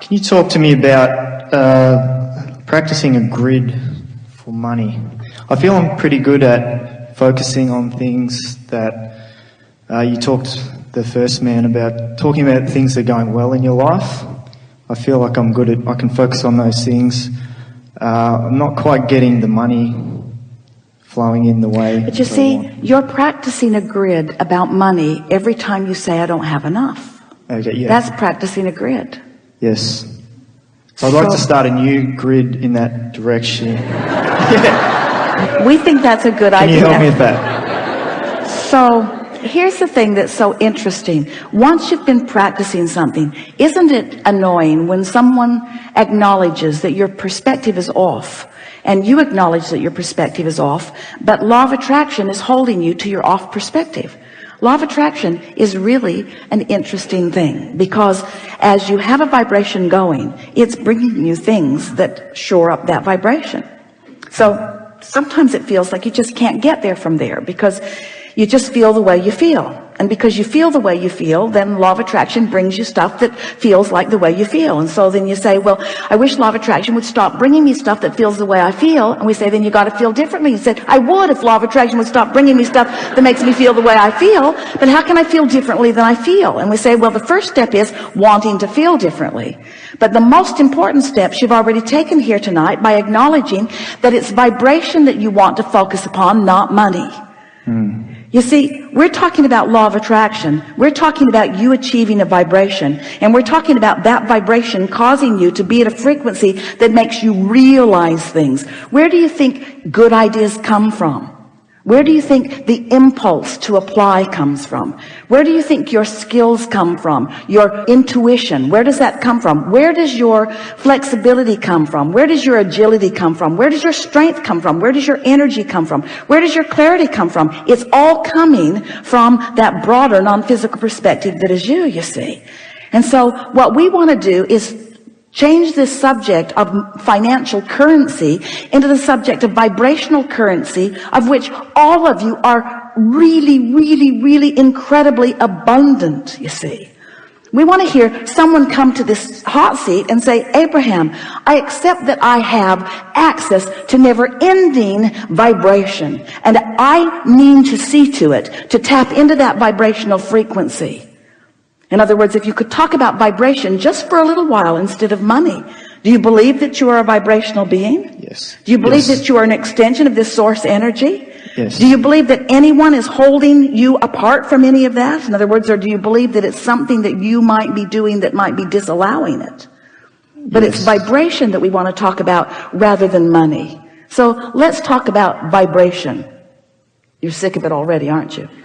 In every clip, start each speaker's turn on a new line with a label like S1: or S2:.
S1: Can you talk to me about uh, practicing a grid for money? I feel I'm pretty good at focusing on things that uh, you talked the first man about talking about things that are going well in your life. I feel like I'm good at I can focus on those things. Uh, I'm not quite getting the money flowing in the way.
S2: But you see, you're practicing a grid about money every time you say, I don't have enough.
S1: Okay, yeah.
S2: That's practicing a grid.
S1: Yes. So I'd like to start a new grid in that direction.
S2: We think that's a good
S1: Can
S2: idea.
S1: you help me with that?
S2: So here's the thing that's so interesting. Once you've been practicing something, isn't it annoying when someone acknowledges that your perspective is off and you acknowledge that your perspective is off, but law of attraction is holding you to your off perspective. Law of attraction is really an interesting thing because as you have a vibration going, it's bringing you things that shore up that vibration. So sometimes it feels like you just can't get there from there because you just feel the way you feel and because you feel the way you feel then law of attraction brings you stuff that feels like the way you feel. And so then you say well I wish law of attraction would stop bringing me stuff that feels the way I feel. And we say then you got to feel differently. You said I would if law of attraction would stop bringing me stuff that makes me feel the way I feel. But how can I feel differently than I feel? And we say well the first step is wanting to feel differently. But the most important steps you've already taken here tonight by acknowledging that it's vibration that you want to focus upon not money hmm. You see, we're talking about law of attraction. We're talking about you achieving a vibration. And we're talking about that vibration causing you to be at a frequency that makes you realize things. Where do you think good ideas come from? Where do you think the impulse to apply comes from? Where do you think your skills come from? Your intuition, where does that come from? Where does your flexibility come from? Where does your agility come from? Where does your strength come from? Where does your energy come from? Where does your clarity come from? It's all coming from that broader non-physical perspective that is you, you see. And so what we want to do is change this subject of financial currency into the subject of vibrational currency of which all of you are really really really incredibly abundant you see. We want to hear someone come to this hot seat and say Abraham I accept that I have access to never-ending vibration and I mean to see to it to tap into that vibrational frequency in other words, if you could talk about vibration just for a little while instead of money, do you believe that you are a vibrational being?
S1: Yes.
S2: Do you believe
S1: Yes.
S2: that you are an extension of this source energy?
S1: Yes.
S2: Do you believe that anyone is holding you apart from any of that? In other words, or do you believe that it's something that you might be doing that might be disallowing it? But it's vibration that we want to talk about rather than money. So let's talk about vibration. You're sick of it already, aren't you?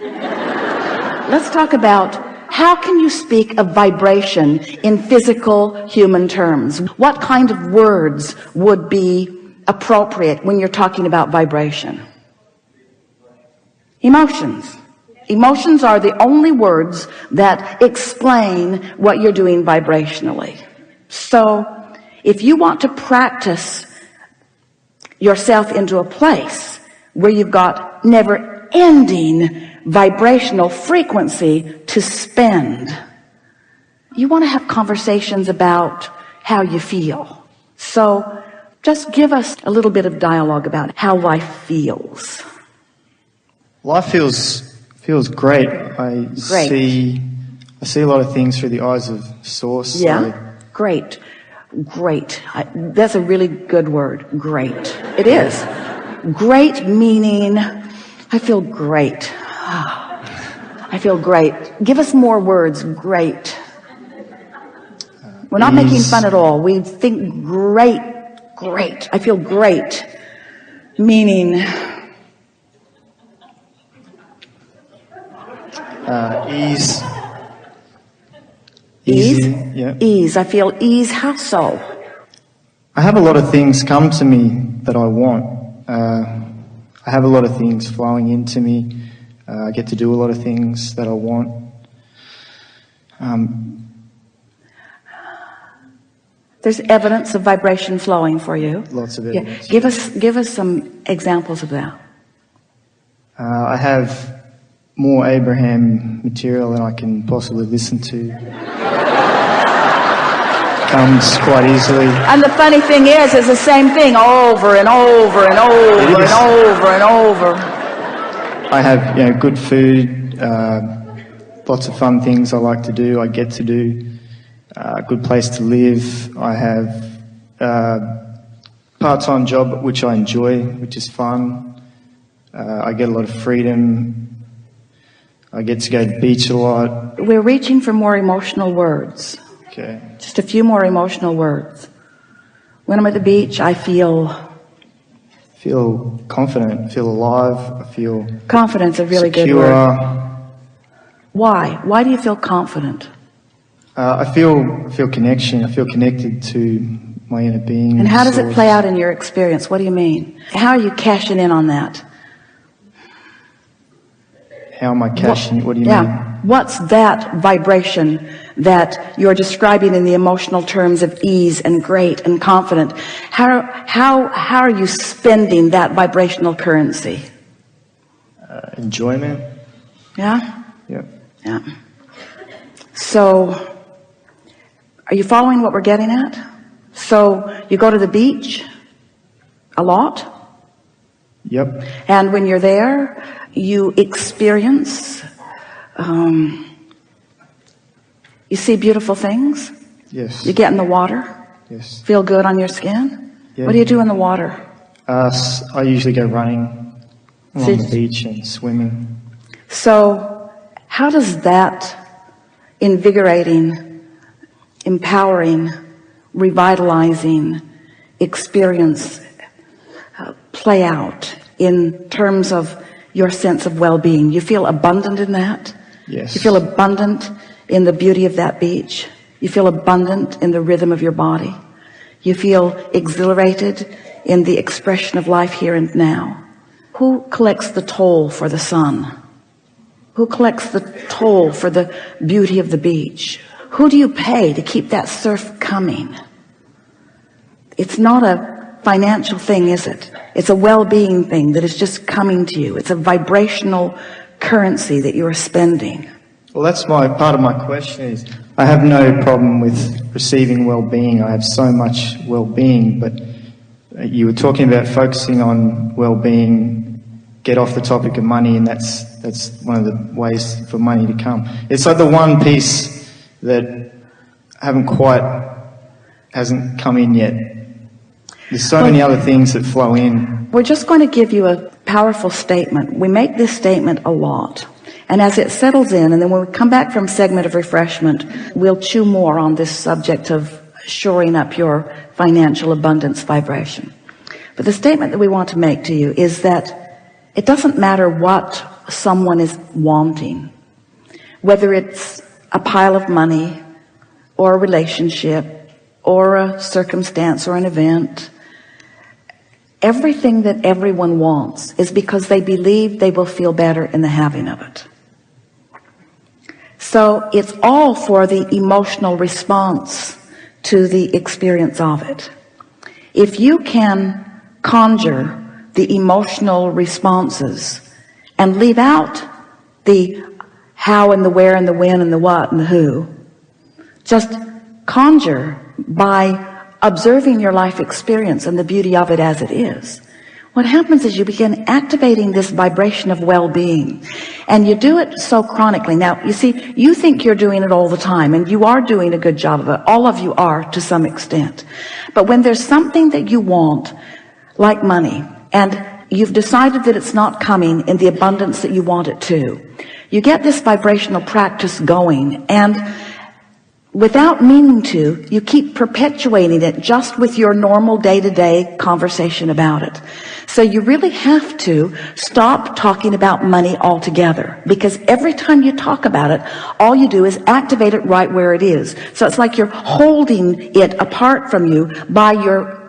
S2: Let's talk about how can you speak of vibration in physical human terms? What kind of words would be appropriate when you're talking about vibration? Emotions. Emotions are the only words that explain what you're doing vibrationally. So if you want to practice yourself into a place where you've got never ending vibrational frequency to spend. You want to have conversations about how you feel. So just give us a little bit of dialogue about how life feels.
S1: Life feels feels great. I
S2: Great.
S1: see I see a lot of things through the eyes of source.
S2: yeah. Great. Great. I, that's a really good word. Great. It is. Great meaning I feel great I feel great give us more words great we're not making fun at all we think great great I feel great meaning
S1: uh, ease.
S2: ease
S1: Yeah.
S2: ease I feel ease how so
S1: I have a lot of things come to me that I want. Uh, I have a lot of things flowing into me. Uh, I get to do a lot of things that I want. Um,
S2: there's evidence of vibration flowing for you
S1: lots of evidence. yeah.
S2: give us give us some examples of that
S1: Uh, I have more Abraham material than I can possibly listen to. comes quite easily.
S2: And the funny thing is, it's the same thing over and over and over
S1: It
S2: and over and over.
S1: I have you know good food, uh, lots of fun things I like to do. I get to do uh, a good place to live. I have uh, part-time job which I enjoy, which is fun. Uh, I get a lot of freedom. I get to go to the beach a lot.
S2: We're reaching for more emotional words.
S1: Okay.
S2: Just a few more emotional words. When I'm at the beach, I feel
S1: Feel confident. Feel alive. I feel
S2: confidence, a really good
S1: secure.
S2: word. Why? Why do you feel confident?
S1: Uh, I feel I feel connection. I feel connected to my inner being.
S2: And how does it play out in your experience? What do you mean? How are you cashing in on that?
S1: How am I cashing? What do you mean?
S2: yeah.
S1: mean?
S2: What's that vibration that you're describing in the emotional terms of ease and great and confident? How, how, how are you spending that vibrational currency?
S1: Uh, enjoyment.
S2: Yeah?
S1: Yeah.
S2: Yeah. So, are you following what we're getting at? So, you go to the beach a lot,
S1: Yep.
S2: and when you're there, you experience, um, you see beautiful things.
S1: Yes.
S2: You get in the water,
S1: Yes.
S2: feel good on your skin.
S1: Yeah.
S2: What do you do in the water?
S1: Uh, I usually go running along
S2: So-
S1: the beach and swimming.
S2: So, how does that invigorating, empowering, revitalizing experience uh, play out in terms of your sense of well-being? You feel abundant in that?
S1: Yes.
S2: You feel abundant in the beauty of that beach. You feel abundant in the rhythm of your body. You feel exhilarated in the expression of life here and now. Who collects the toll for the sun? Who collects the toll for the beauty of the beach? Who do you pay to keep that surf coming? It's not a financial thing, is it? It's a well-being thing that is just coming to you. It's a vibrational currency that you are spending.
S1: Well, that's my part of my question is I have no problem with receiving well-being. I have so much well-being, but uh, you were talking about focusing on well-being. Get off the topic of money, and that's that's one of the ways for money to come. It's like the one piece that haven't quite hasn't come in yet. There's so many other things that flow in.
S2: We're just going to give you a powerful statement. We make this statement a lot. And as it settles in, and then when we come back from segment of refreshment, we'll chew more on this subject of shoring up your financial abundance vibration. But the statement that we want to make to you is that it doesn't matter what someone is wanting, whether it's a pile of money or a relationship or a circumstance or an event, everything that everyone wants is because they believe they will feel better in the having of it. So it's all for the emotional response to the experience of it. If you can conjure the emotional responses and leave out the how and the where and the when and the what and the who, just conjure by observing your life experience and the beauty of it as it is. What happens is you begin activating this vibration of well-being and you do it so chronically. Now, you see, you think you're doing it all the time and you are doing a good job of it. All of you are to some extent. But when there's something that you want, like money, and you've decided that it's not coming in the abundance that you want it to, you get this vibrational practice going and without meaning to, you keep perpetuating it just with your normal day-to-day conversation about it. So you really have to stop talking about money altogether because every time you talk about it, all you do is activate it right where it is. So it's like you're holding it apart from you by your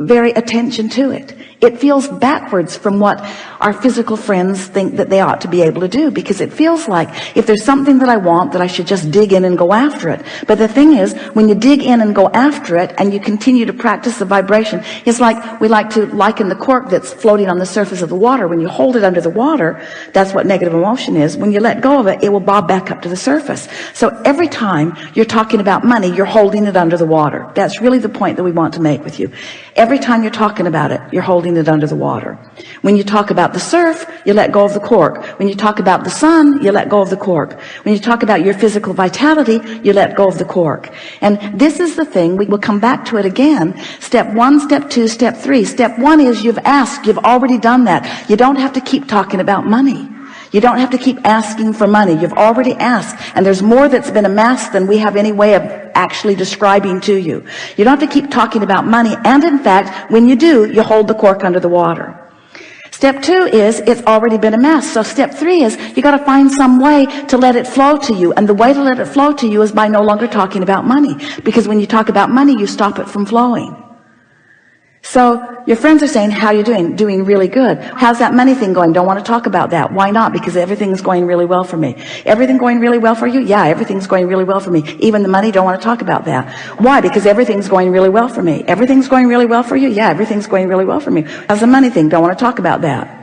S2: very attention to it. It feels backwards from what our physical friends think that they ought to be able to do because it feels like if there's something that I want that I should just dig in and go after it. But the thing is, when you dig in and go after it and you continue to practice the vibration, it's like we like to liken the cork that's floating on the surface of the water. When you hold it under the water, that's what negative emotion is. When you let go of it, it will bob back up to the surface. So every time you're talking about money, you're holding it under the water. That's really the point that we want to make with you. Every time you're talking about it, you're holding it under the water. When you talk about the surf, you let go of the cork. When you talk about the sun, you let go of the cork. When you talk about your physical vitality, you let go of the cork. And this is the thing, we will come back to it again. Step one, step two, step three. Step one is you've asked, you've already done that. You don't have to keep talking about money. You don't have to keep asking for money. You've already asked. And there's more that's been amassed than we have any way of actually describing to you. You don't have to keep talking about money. And in fact, when you do, you hold the cork under the water. Step two is it's already been amassed. So step three is you got to find some way to let it flow to you. And the way to let it flow to you is by no longer talking about money. Because when you talk about money, you stop it from flowing. So your friends are saying, how are you doing? Doing really good. How's that money thing going? Don't want to talk about that. Why not? Because everything's going really well for me. Everything going really well for you? Yeah, everything's going really well for me. Even the money, don't want to talk about that. Why? Because everything's going really well for me. Everything's going really well for you? Yeah, everything's going really well for me. How's the money thing? Don't want to talk about that.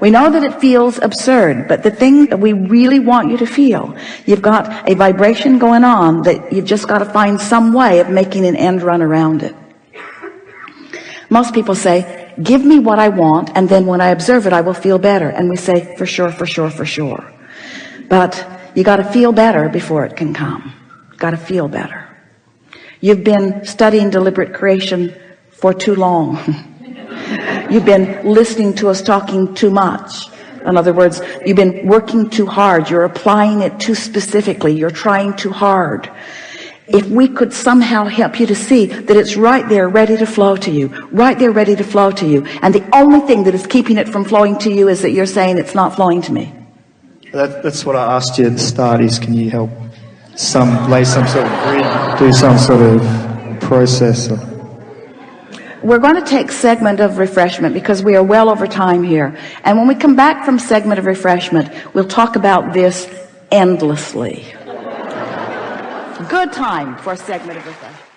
S2: We know that it feels absurd, but the thing that we really want you to feel, you've got a vibration going on that you've just got to find some way of making an end run around it. Most people say, give me what I want. And then when I observe it, I will feel better. And we say, for sure, for sure, for sure. But you got to feel better before it can come. Got to feel better. You've been studying deliberate creation for too long. You've been listening to us talking too much. In other words, you've been working too hard. You're applying it too specifically. You're trying too hard if we could somehow help you to see that it's right there ready to flow to you right there ready to flow to you. And the only thing that is keeping it from flowing to you is that you're saying it's not flowing to me.
S1: That, that's what I asked you at the start is can you help some lay some sort of grid do some sort of process or
S2: we're going to take segment of refreshment because we are well over time here. And when we come back from segment of refreshment we'll talk about this endlessly good time for a segment of refreshment